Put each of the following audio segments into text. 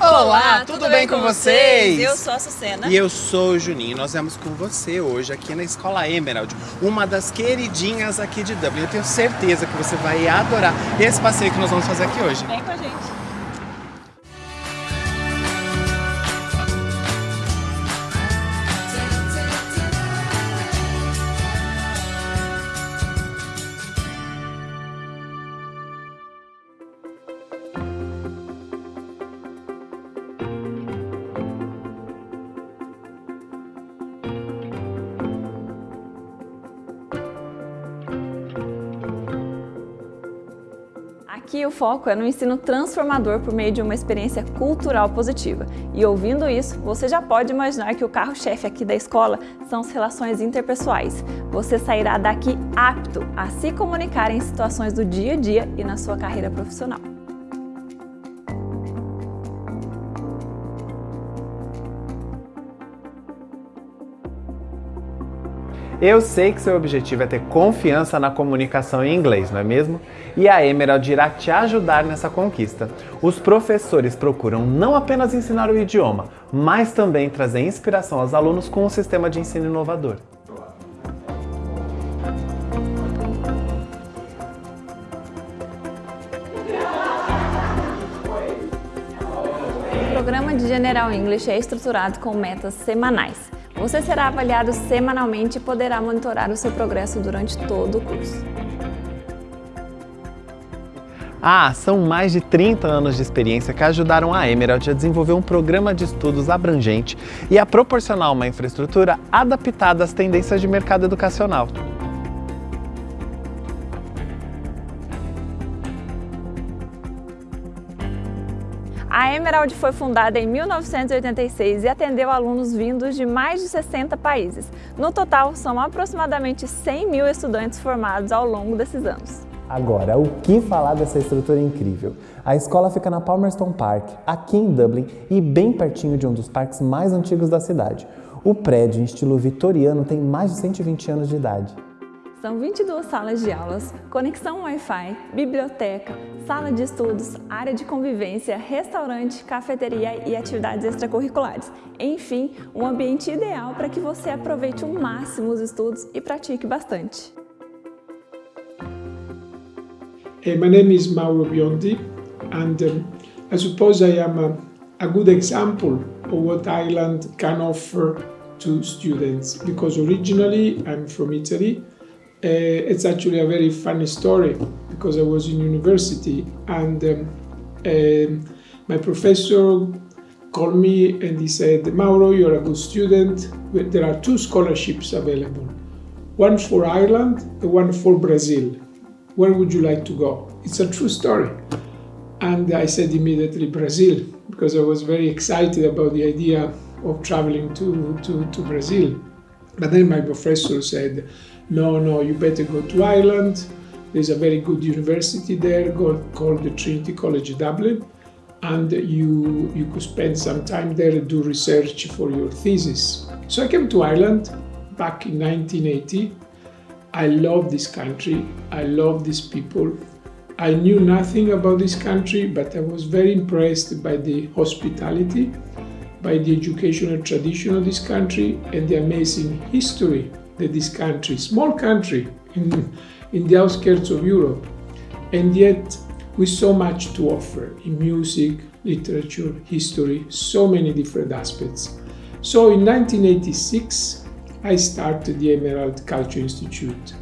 Olá, tudo, tudo bem, bem, com vocês? Eu sou a Sucena. E eu sou o Juninho. Nós vamos com você hoje aqui na Escola Emerald, uma das queridinhas aqui de Dublin. Eu tenho certeza que você vai adorar esse passeio que nós vamos fazer aqui hoje. Vem com a gente. Aqui o foco é no ensino transformador por meio de uma experiência cultural positiva. E ouvindo isso, você já pode imaginar que o carro-chefe aqui da escola são as relações interpessoais. Você sairá daqui apto a se comunicar em situações do dia a dia e na sua carreira profissional. Eu sei que seu objetivo é ter confiança na comunicação em inglês, não é mesmo? E a Emerald irá te ajudar nessa conquista. Os professores procuram não apenas ensinar o idioma, mas também trazer inspiração aos alunos com um sistema de ensino inovador. O programa de General English é estruturado com metas semanais. Você será avaliado semanalmente e poderá monitorar o seu progresso durante todo o curso. Ah, são mais de 30 anos de experiência que ajudaram a Emerald a desenvolver um programa de estudos abrangente e a proporcionar uma infraestrutura adaptada às tendências de mercado educacional. A Emerald foi fundada em 1986 e atendeu alunos vindos de mais de 60 países. No total, são aproximadamente 100 mil estudantes formados ao longo desses anos. Agora, o que falar dessa estrutura incrível? A escola fica na Palmerston Park, aqui em Dublin, e bem pertinho de um dos parques mais antigos da cidade. O prédio, em estilo vitoriano, tem mais de 120 anos de idade. São 22 salas de aulas, conexão Wi-Fi, biblioteca, sala de estudos, área de convivência, restaurante, cafeteria e atividades extracurriculares. Enfim, um ambiente ideal para que você aproveite o máximo os estudos e pratique bastante. Hey, my name is Mauro Biondi and um, I suppose I am a, a good example of what Ireland can offer to students because originally I'm from Italy uh, it's actually a very funny story because I was in university and um, uh, my professor called me and he said, Mauro, you're a good student. There are two scholarships available one for Ireland and one for Brazil. Where would you like to go? It's a true story. And I said immediately Brazil because I was very excited about the idea of traveling to, to, to Brazil. But then my professor said, no, no, you better go to Ireland. There's a very good university there called the Trinity College Dublin, and you, you could spend some time there and do research for your thesis. So I came to Ireland back in 1980. I love this country, I love these people. I knew nothing about this country, but I was very impressed by the hospitality, by the educational tradition of this country, and the amazing history that this country, small country in, in the outskirts of Europe, and yet with so much to offer in music, literature, history, so many different aspects. So in 1986, I started the Emerald Culture Institute.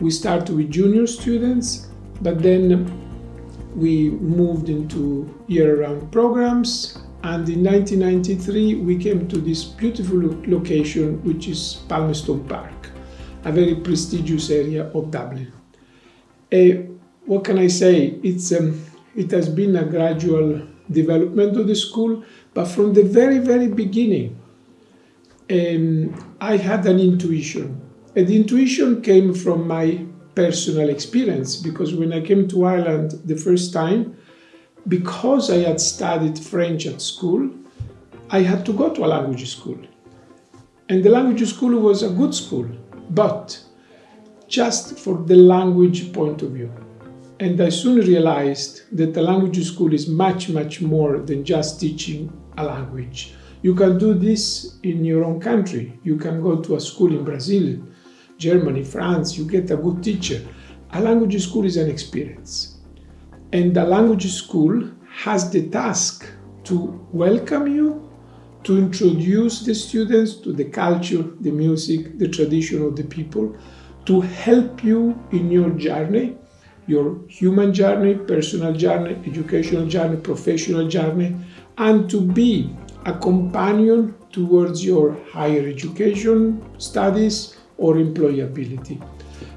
We started with junior students, but then we moved into year-round programs and in 1993, we came to this beautiful location, which is Palmerston Park, a very prestigious area of Dublin. What can I say? It's, um, it has been a gradual development of the school, but from the very, very beginning, um, I had an intuition. And the intuition came from my personal experience, because when I came to Ireland the first time, because I had studied French at school, I had to go to a language school. And the language school was a good school, but just for the language point of view. And I soon realized that the language school is much, much more than just teaching a language. You can do this in your own country. You can go to a school in Brazil, Germany, France, you get a good teacher. A language school is an experience. And the language school has the task to welcome you, to introduce the students to the culture, the music, the tradition of the people, to help you in your journey, your human journey, personal journey, educational journey, professional journey, and to be a companion towards your higher education studies or employability.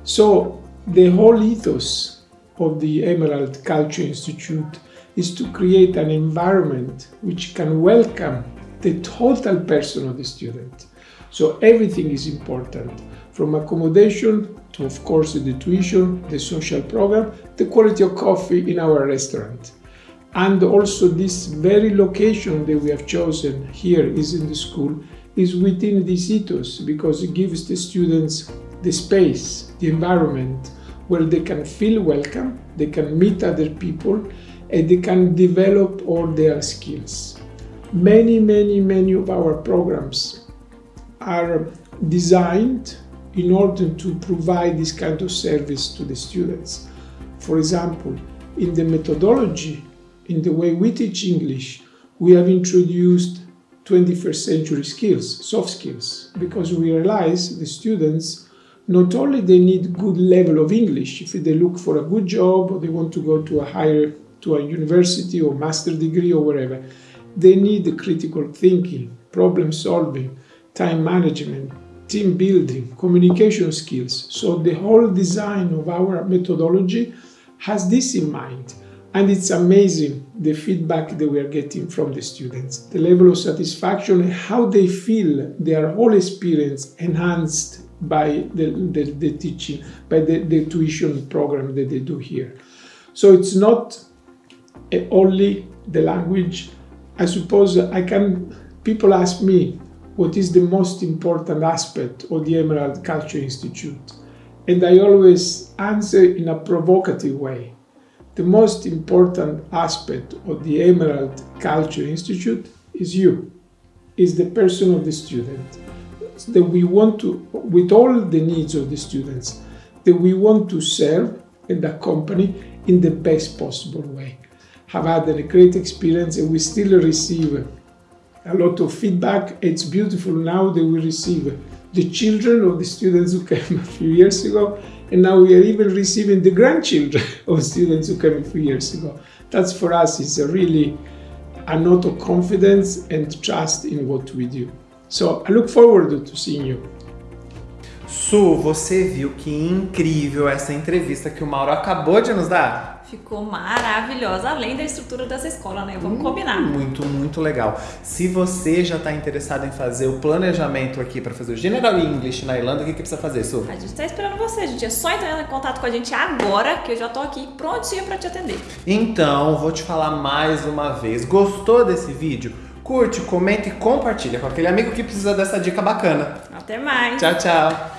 So the whole ethos of the Emerald Culture Institute is to create an environment which can welcome the total person of the student. So everything is important, from accommodation to, of course, the tuition, the social program, the quality of coffee in our restaurant. And also this very location that we have chosen here is in the school is within this ethos because it gives the students the space, the environment where they can feel welcome, they can meet other people, and they can develop all their skills. Many, many, many of our programs are designed in order to provide this kind of service to the students. For example, in the methodology, in the way we teach English, we have introduced 21st century skills, soft skills, because we realize the students not only they need good level of English if they look for a good job or they want to go to a higher to a university or master degree or wherever, they need critical thinking, problem solving, time management, team building, communication skills. So the whole design of our methodology has this in mind. And it's amazing the feedback that we are getting from the students, the level of satisfaction how they feel their whole experience enhanced by the, the, the teaching, by the, the tuition program that they do here. So it's not only the language. I suppose I can, people ask me, what is the most important aspect of the Emerald Culture Institute? And I always answer in a provocative way. The most important aspect of the Emerald Culture Institute is you, is the person of the student. That we want to, with all the needs of the students, that we want to serve and accompany in the best possible way. Have had a great experience and we still receive a lot of feedback. It's beautiful now that we receive the children of the students who came a few years ago and now we are even receiving the grandchildren of students who came a few years ago. That's for us is a really a note of confidence and trust in what we do. So I look forward to seeing you. Su, você viu que incrível essa entrevista que o Mauro acabou de nos dar? Ficou maravilhosa, além da estrutura dessa escola, né? Vamos hum, combinar. Muito, muito legal. Se você já está interessado em fazer o planejamento aqui para fazer o General English na Irlanda, o que, que precisa fazer, Su? A gente está esperando você, gente. É só entrar em contato com a gente agora, que eu já estou aqui prontinha para te atender. Então, vou te falar mais uma vez. Gostou desse vídeo? Curte, comenta e compartilha com aquele amigo que precisa dessa dica bacana. Até mais. Tchau, tchau.